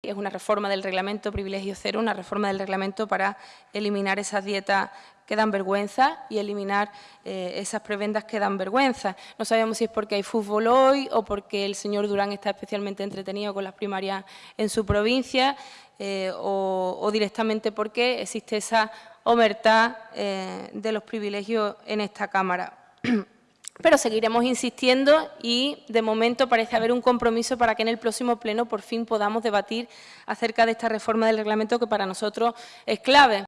Es una reforma del reglamento privilegio cero, una reforma del reglamento para eliminar esas dietas que dan vergüenza y eliminar eh, esas prebendas que dan vergüenza. No sabemos si es porque hay fútbol hoy o porque el señor Durán está especialmente entretenido con las primarias en su provincia eh, o, directamente porque existe esa omertad eh, de los privilegios en esta Cámara. Pero seguiremos insistiendo y, de momento, parece haber un compromiso para que en el próximo pleno por fin podamos debatir acerca de esta reforma del reglamento que para nosotros es clave.